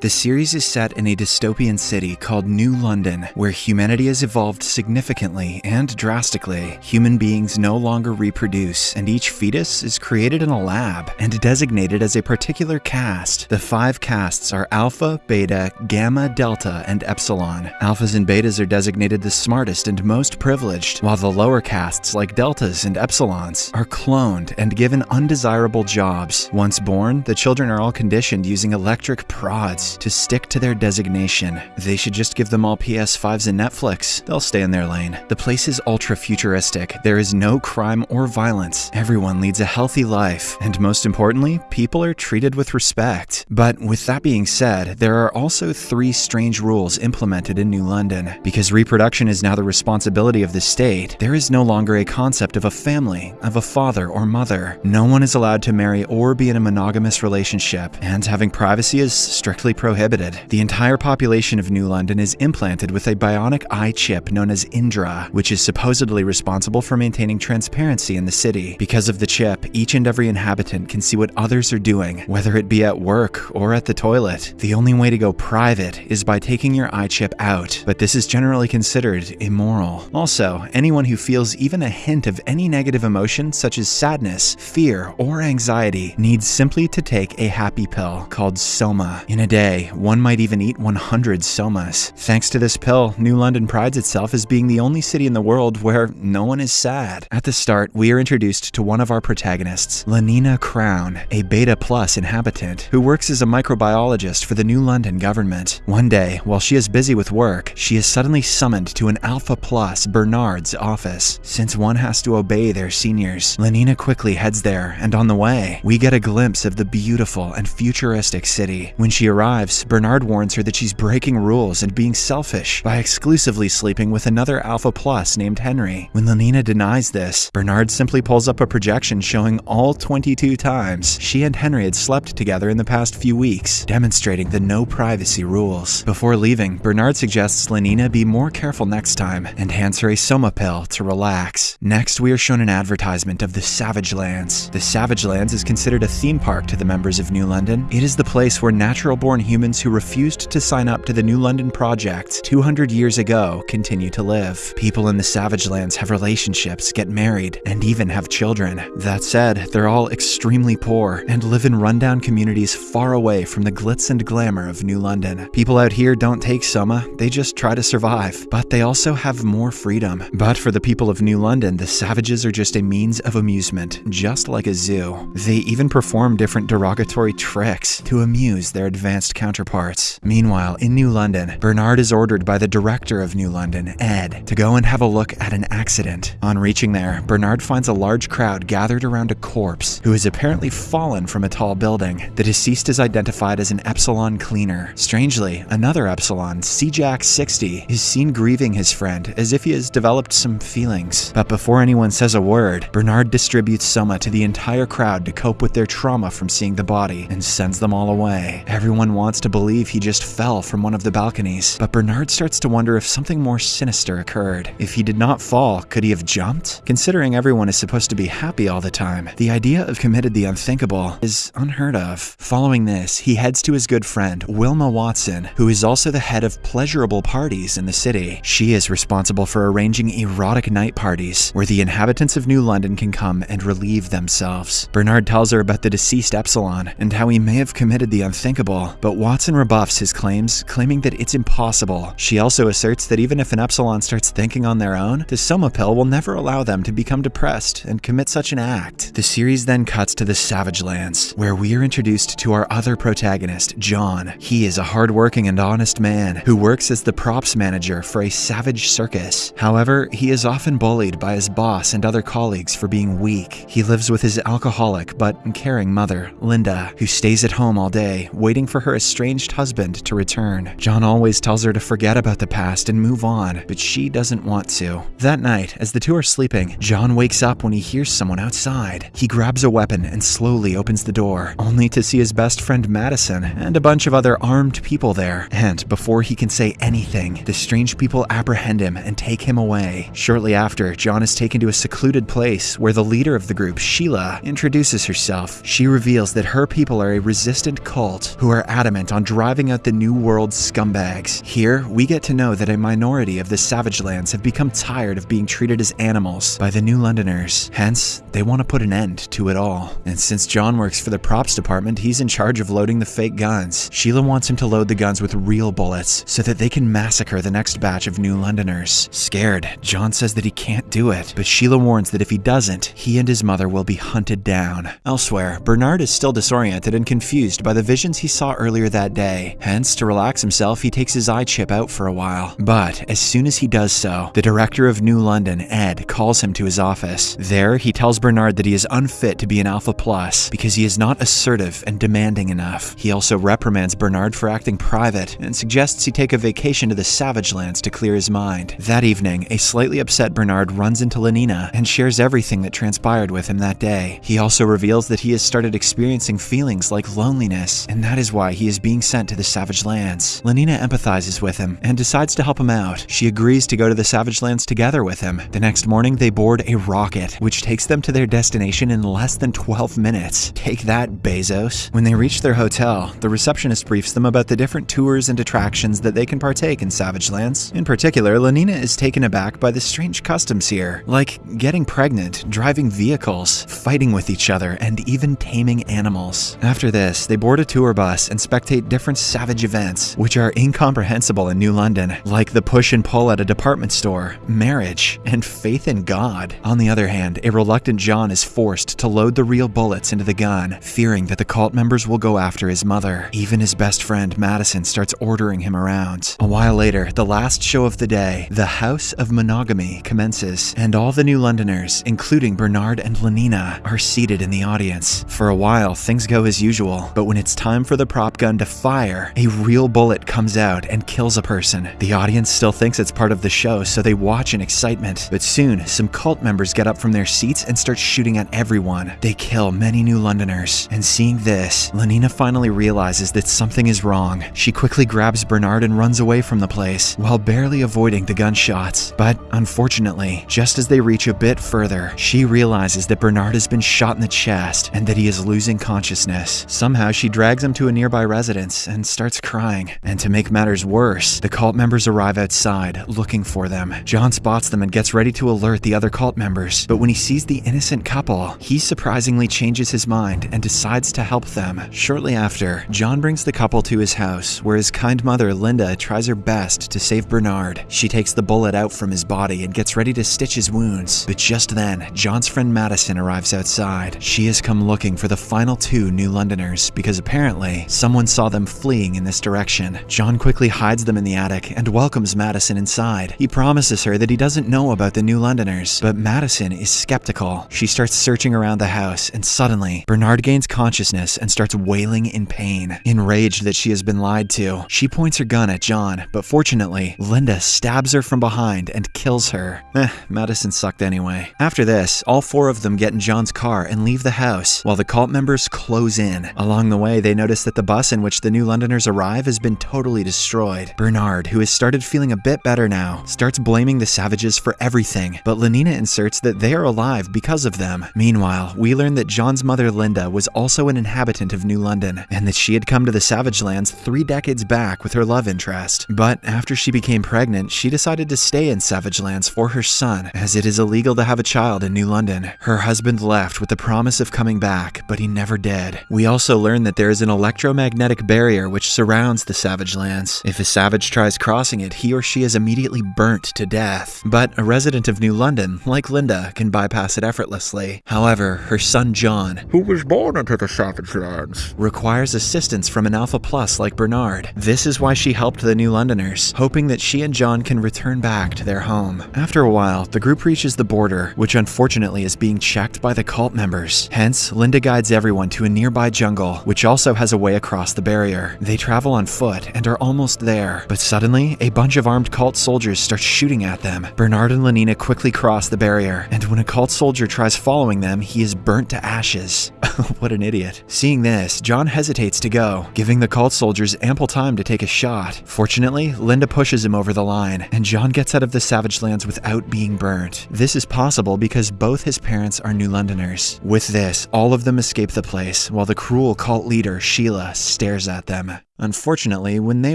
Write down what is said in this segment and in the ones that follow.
The series is set in a dystopian city called New London, where humanity has evolved significantly and drastically. Human beings no longer reproduce, and each fetus is created in a lab and designated as a particular caste. The five castes are Alpha, Beta, Gamma, Delta, and Epsilon. Alphas and Betas are designated the smartest and most privileged, while the lower castes, like Deltas and Epsilons, are cloned and given undesirable jobs. Once born, the children are all conditioned using electric prods to stick to their designation. They should just give them all PS5s and Netflix. They'll stay in their lane. The place is ultra futuristic. There is no crime or violence. Everyone leads a healthy life. And most importantly, people are treated with respect. But with that being said, there are also three strange rules implemented in New London. Because reproduction is now the responsibility of the state, there is no longer a concept of a family, of a father or mother. No one is allowed to marry or be in a monogamous relationship, and having privacy is strictly prohibited. The entire population of New London is implanted with a bionic eye chip known as Indra, which is supposedly responsible for maintaining transparency in the city. Because of the chip, each and every inhabitant can see what others are doing, whether it be at work or at the toilet. The only way to go private is by taking your eye chip out, but this is generally considered immoral. Also, anyone who feels even a hint of any negative emotion such as sadness, fear, or anxiety needs simply to take a happy pill called Soma. In a day, one might even eat 100 somas. Thanks to this pill, New London prides itself as being the only city in the world where no one is sad. At the start, we are introduced to one of our protagonists, Lenina Crowne, a Beta Plus inhabitant who works as a microbiologist for the New London government. One day, while she is busy with work, she is suddenly summoned to an Alpha Plus Bernard's office. Since one has to obey their seniors, Lenina quickly heads there, and on the way, we get a glimpse of the beautiful and futuristic city. When she arrives, Bernard warns her that she's breaking rules and being selfish by exclusively sleeping with another Alpha Plus named Henry. When Lenina denies this, Bernard simply pulls up a projection showing all 22 times she and Henry had slept together in the past few weeks, demonstrating the no privacy rules. Before leaving, Bernard suggests Lenina be more careful next time and hands her a Soma pill to relax. Next, we are shown an advertisement of the Savage Lands. The Savage Lands is considered a theme park to the members of New London. It is the place where natural-born humans who refused to sign up to the New London Project 200 years ago continue to live. People in the Savage Lands have relationships, get married, and even have children. That said, they're all extremely poor and live in rundown communities far away from the glitz and glamour of New London. People out here don't take Soma, they just try to survive. But they also have more freedom. But for the people of New London, the Savages are just a means of amusement, just like a zoo. They even perform different derogatory tricks to amuse their advanced counterparts. Meanwhile, in New London, Bernard is ordered by the director of New London, Ed, to go and have a look at an accident. On reaching there, Bernard finds a large crowd gathered around a corpse who has apparently fallen from a tall building. The deceased is identified as an Epsilon cleaner. Strangely, another Epsilon, CJack60, is seen grieving his friend as if he has developed some feelings. But before anyone says a word, Bernard distributes Soma to the entire crowd to cope with their trauma from seeing the body and sends them all away. Everyone wants wants to believe he just fell from one of the balconies, but Bernard starts to wonder if something more sinister occurred. If he did not fall, could he have jumped? Considering everyone is supposed to be happy all the time, the idea of committed the unthinkable is unheard of. Following this, he heads to his good friend, Wilma Watson, who is also the head of pleasurable parties in the city. She is responsible for arranging erotic night parties, where the inhabitants of New London can come and relieve themselves. Bernard tells her about the deceased Epsilon, and how he may have committed the unthinkable, but Watson rebuffs his claims, claiming that it's impossible. She also asserts that even if an Epsilon starts thinking on their own, the Soma pill will never allow them to become depressed and commit such an act. The series then cuts to the Savage Lands, where we are introduced to our other protagonist, John. He is a hardworking and honest man who works as the props manager for a savage circus. However, he is often bullied by his boss and other colleagues for being weak. He lives with his alcoholic but caring mother, Linda, who stays at home all day, waiting for her estranged husband to return. John always tells her to forget about the past and move on, but she doesn't want to. That night, as the two are sleeping, John wakes up when he hears someone outside. He grabs a weapon and slowly opens the door, only to see his best friend Madison and a bunch of other armed people there. And before he can say anything, the strange people apprehend him and take him away. Shortly after, John is taken to a secluded place where the leader of the group, Sheila, introduces herself. She reveals that her people are a resistant cult who are adamant on driving out the New World scumbags. Here, we get to know that a minority of the Savage Lands have become tired of being treated as animals by the New Londoners. Hence, they want to put an end to it all. And since John works for the props department, he's in charge of loading the fake guns. Sheila wants him to load the guns with real bullets so that they can massacre the next batch of New Londoners. Scared, John says that he can't do it, but Sheila warns that if he doesn't, he and his mother will be hunted down. Elsewhere, Bernard is still disoriented and confused by the visions he saw earlier that day. Hence, to relax himself, he takes his eye chip out for a while. But as soon as he does so, the director of New London, Ed, calls him to his office. There, he tells Bernard that he is unfit to be an Alpha Plus because he is not assertive and demanding enough. He also reprimands Bernard for acting private and suggests he take a vacation to the Savage Lands to clear his mind. That evening, a slightly upset Bernard runs into Lenina and shares everything that transpired with him that day. He also reveals that he has started experiencing feelings like loneliness, and that is why he is being sent to the Savage Lands. Lenina empathizes with him and decides to help him out. She agrees to go to the Savage Lands together with him. The next morning, they board a rocket, which takes them to their destination in less than 12 minutes. Take that, Bezos. When they reach their hotel, the receptionist briefs them about the different tours and attractions that they can partake in Savage Lands. In particular, Lenina is taken aback by the strange customs here, like getting pregnant, driving vehicles, fighting with each other, and even taming animals. After this, they board a tour bus and spectate different savage events, which are incomprehensible in New London, like the push and pull at a department store, marriage, and faith in God. On the other hand, a reluctant John is forced to load the real bullets into the gun, fearing that the cult members will go after his mother. Even his best friend, Madison, starts ordering him around. A while later, the last show of the day, The House of Monogamy, commences, and all the new Londoners, including Bernard and Lenina, are seated in the audience. For a while, things go as usual, but when it's time for the prop gun to fire, a real bullet comes out and kills a person. The audience still thinks it's part of the show, so they watch in excitement. But soon, some cult members get up from their seats and start shooting at everyone. They kill many new Londoners. And seeing this, Lenina finally realizes that something is wrong. She quickly grabs Bernard and runs away from the place, while barely avoiding the gunshots. But unfortunately, just as they reach a bit further, she realizes that Bernard has been shot in the chest and that he is losing consciousness. Somehow, she drags him to a nearby residence and starts crying. And to make matters worse, the cult members arrive outside, looking for them. John spots them and gets ready to alert the other cult members, but when he sees the innocent couple, he surprisingly changes his mind and decides to help them. Shortly after, John brings the couple to his house, where his kind mother, Linda, tries her best to save Bernard. She takes the bullet out from his body and gets ready to stitch his wounds. But just then, John's friend Madison arrives outside. She has come looking for the final two new Londoners because apparently someone saw them fleeing in this direction. John quickly hides them in the attic and welcomes Madison inside. He promises her that he doesn't know about the new Londoners, but Madison is skeptical. She starts searching around the house, and suddenly, Bernard gains consciousness and starts wailing in pain. Enraged that she has been lied to, she points her gun at John, but fortunately, Linda stabs her from behind and kills her. Eh, Madison sucked anyway. After this, all four of them get in John's car and leave the house, while the cult members close in. Along the way, they notice that the bus in which the new Londoners arrive has been totally destroyed. Bernard, who has started feeling a bit better now, starts blaming the savages for everything, but Lenina inserts that they are alive because of them. Meanwhile, we learn that John's mother Linda was also an inhabitant of New London, and that she had come to the Savage Lands three decades back with her love interest. But after she became pregnant, she decided to stay in Savage Lands for her son, as it is illegal to have a child in New London. Her husband left with the promise of coming back, but he never did. We also learn that there is an electromagnetic barrier which surrounds the Savage Lands. If a savage tries crossing it, he or she is immediately burnt to death. But a resident of New London, like Linda, can bypass it effortlessly. However, her son John, who was born into the Savage Lands. requires assistance from an Alpha Plus like Bernard. This is why she helped the new Londoners, hoping that she and John can return back to their home. After a while, the group reaches the border, which unfortunately is being checked by the cult members. Hence, Linda guides everyone to a nearby jungle, which also has a way across the barrier. They travel on foot and are almost there, but suddenly, a bunch of armed cult soldiers start shooting at them. Bernard and Lenina quickly cross the barrier, and when a cult soldier tries following them, he is burnt to ashes. what an idiot. Seeing this, John hesitates to go, giving the cult soldiers ample time to take a shot. Fortunately, Linda pushes him over the line, and John gets out of the Savage Lands without being burnt. This is possible because both his parents are New Londoners. With this, all of them escape the place, while the cruel cult leader, Sheila, Uh, stares at them. Unfortunately, when they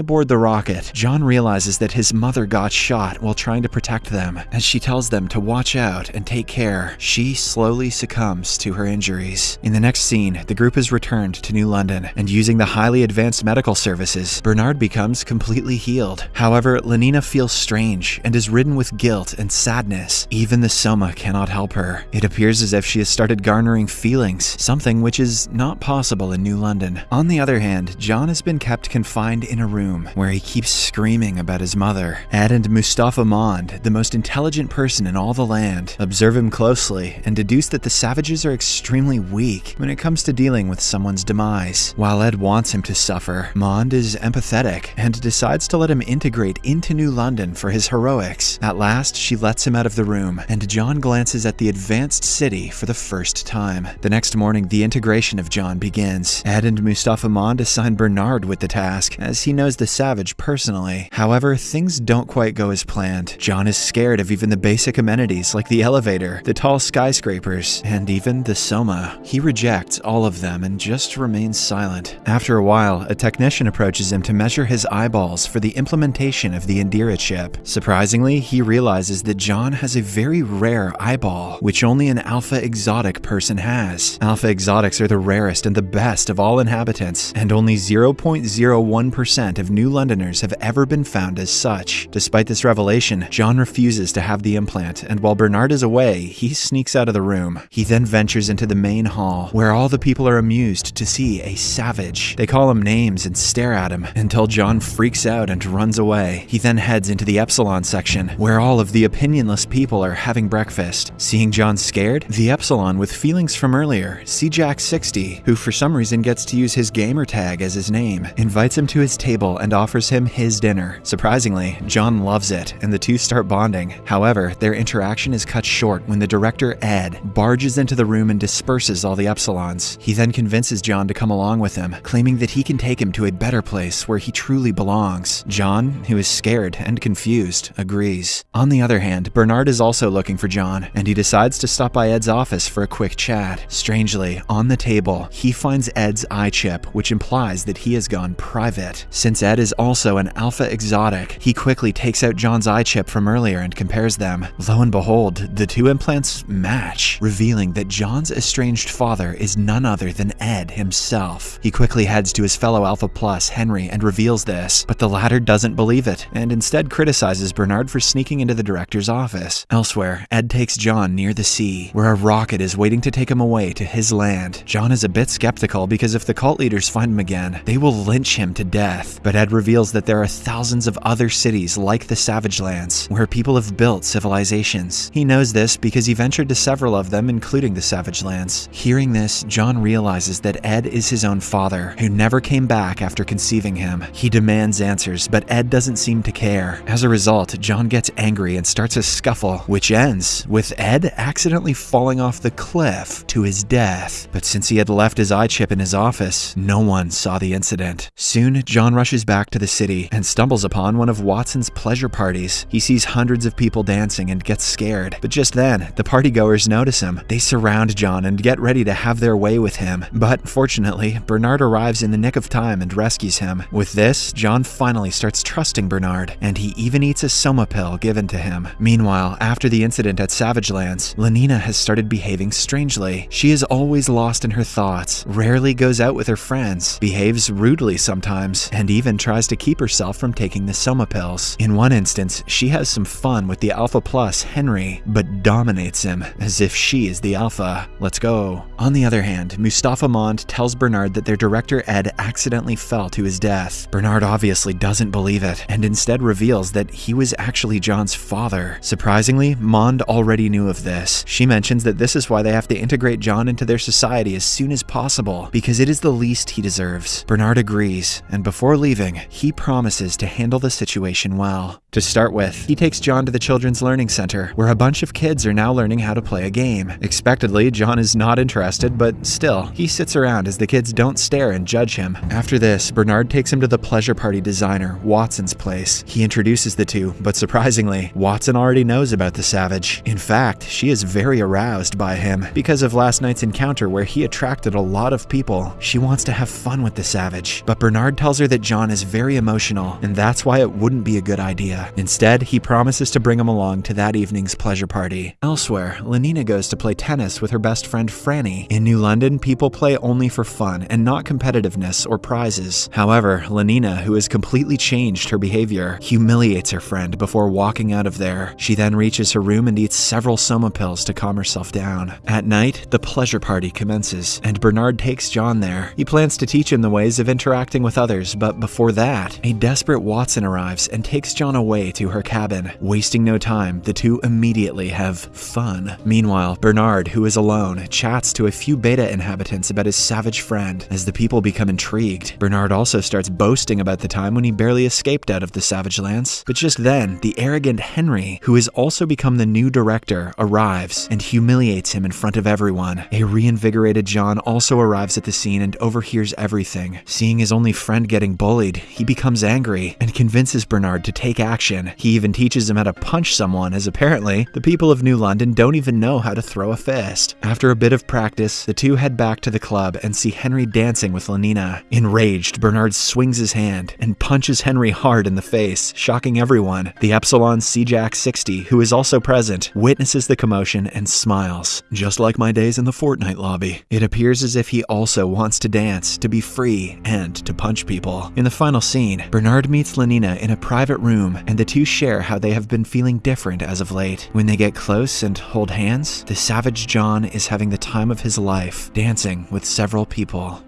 board the rocket, John realizes that his mother got shot while trying to protect them. As she tells them to watch out and take care, she slowly succumbs to her injuries. In the next scene, the group is returned to New London, and using the highly advanced medical services, Bernard becomes completely healed. However, Lenina feels strange and is ridden with guilt and sadness. Even the Soma cannot help her. It appears as if she has started garnering feelings, something which is not possible in New London. On the other hand, John has been kept confined in a room where he keeps screaming about his mother. Ed and Mustafa Mond, the most intelligent person in all the land, observe him closely and deduce that the savages are extremely weak when it comes to dealing with someone's demise. While Ed wants him to suffer, Mond is empathetic and decides to let him integrate into New London for his heroics. At last, she lets him out of the room, and John glances at the advanced city for the first time. The next morning, the integration of John begins. Ed and Mustafa Mond assign Bernard with the task, as he knows the savage personally. However, things don't quite go as planned. John is scared of even the basic amenities like the elevator, the tall skyscrapers, and even the Soma. He rejects all of them and just remains silent. After a while, a technician approaches him to measure his eyeballs for the implementation of the Indra chip. Surprisingly, he realizes that John has a very rare eyeball, which only an alpha exotic person has. Alpha exotics are the rarest and the best of all inhabitants, and only 0.01% of New Londoners have ever been found as such. Despite this revelation, John refuses to have the implant, and while Bernard is away, he sneaks out of the room. He then ventures into the main hall, where all the people are amused to see a savage. They call him names and stare at him until John freaks out and runs away. He then heads into the Epsilon section, where all of the opinionless people are having breakfast. Seeing John scared, the Epsilon with feelings from earlier, C Jack 60, who for some reason gets to use his gamer tag as his name, invites him to his table and offers him his dinner. Surprisingly, John loves it, and the two start bonding. However, their interaction is cut short when the director, Ed, barges into the room and disperses all the Epsilons. He then convinces John to come along with him, claiming that he can take him to a better place where he truly belongs. John, who is scared and confused, agrees. On the other hand, Bernard is also looking for John, and he decides to stop by Ed's office for a quick chat. Strangely, on the table, he finds Ed's eye chip, which implies that he has gone private. Since Ed is also an alpha exotic, he quickly takes out John's eye chip from earlier and compares them. Lo and behold, the two implants match, revealing that John's estranged father is none other than Ed himself. He quickly heads to his fellow Alpha Plus, Henry, and reveals this, but the latter doesn't believe it, and instead criticizes Bernard for sneaking into the director's office. Elsewhere, Ed takes John near the sea, where a rocket is waiting to take him away to his land. John is a bit skeptical because if the cult leaders find him again, they will lynch him to death. But Ed reveals that there are thousands of other cities like the Savage Lands, where people have built civilizations. He knows this because he ventured to several of them, including the Savage Lands. Hearing this, John realizes that Ed is his own father, who never came back after conceiving him. He demands answers, but Ed doesn't seem to care. As a result, John gets angry and starts a scuffle, which ends with Ed accidentally falling off the cliff to his death. But since he had left his eye chip in his office, no one saw the incident. Soon, John rushes back to the city and stumbles upon one of Watson's pleasure parties. He sees hundreds of people dancing and gets scared. But just then, the partygoers notice him. They surround John and get ready to have their way with him. But fortunately, Bernard arrives in the nick of time and rescues him. With this, John finally starts trusting Bernard, and he even eats a soma pill given to him. Meanwhile, after the incident at Savage Lands, Lenina has started behaving strangely. She is always lost in her thoughts, rarely goes out with her friends, behaves rudely sometimes, and even tries to keep herself from taking the soma pills. In one instance, she has some fun with the Alpha Plus, Henry, but dominates him as if she is the Alpha. Let's go. On the other hand, Mustafa Mond tells Bernard that their director Ed accidentally fell to his death. Bernard obviously doesn't believe it, and instead reveals that he was actually John's father. Surprisingly, Mond already knew of this. She mentions that this is why they have to integrate John into their society as soon as possible, because it is the least he deserves. Bernard agrees agrees, and before leaving, he promises to handle the situation well. To start with, he takes John to the Children's Learning Center, where a bunch of kids are now learning how to play a game. Expectedly, John is not interested, but still, he sits around as the kids don't stare and judge him. After this, Bernard takes him to the pleasure party designer, Watson's place. He introduces the two, but surprisingly, Watson already knows about the savage. In fact, she is very aroused by him because of last night's encounter where he attracted a lot of people. She wants to have fun with the savage, but Bernard tells her that John is very emotional, and that's why it wouldn't be a good idea. Instead, he promises to bring him along to that evening's pleasure party. Elsewhere, Lenina goes to play tennis with her best friend Franny. In New London, people play only for fun and not competitiveness or prizes. However, Lenina, who has completely changed her behavior, humiliates her friend before walking out of there. She then reaches her room and eats several soma pills to calm herself down. At night, the pleasure party commences, and Bernard takes John there. He plans to teach him the ways of interacting with others, but before that, a desperate Watson arrives and takes John away to her cabin. Wasting no time, the two immediately have fun. Meanwhile, Bernard, who is alone, chats to a few beta inhabitants about his savage friend. As the people become intrigued, Bernard also starts boasting about the time when he barely escaped out of the Savage Lands. But just then, the arrogant Henry, who has also become the new director, arrives and humiliates him in front of everyone. A reinvigorated John also arrives at the scene and overhears everything. Seeing his only friend getting bullied, he becomes angry and convinces Bernard to take action. He even teaches him how to punch someone, as apparently, the people of New London don't even know how to throw a fist. After a bit of practice, the two head back to the club and see Henry dancing with Lenina. Enraged, Bernard swings his hand and punches Henry hard in the face, shocking everyone. The Epsilon C Jack 60, who is also present, witnesses the commotion and smiles. Just like my days in the Fortnite lobby. It appears as if he also wants to dance, to be free, and to punch people. In the final scene, Bernard meets Lenina in a private room, and the two share how they have been feeling different as of late. When they get close and hold hands, the savage John is having the time of his life, dancing with several people.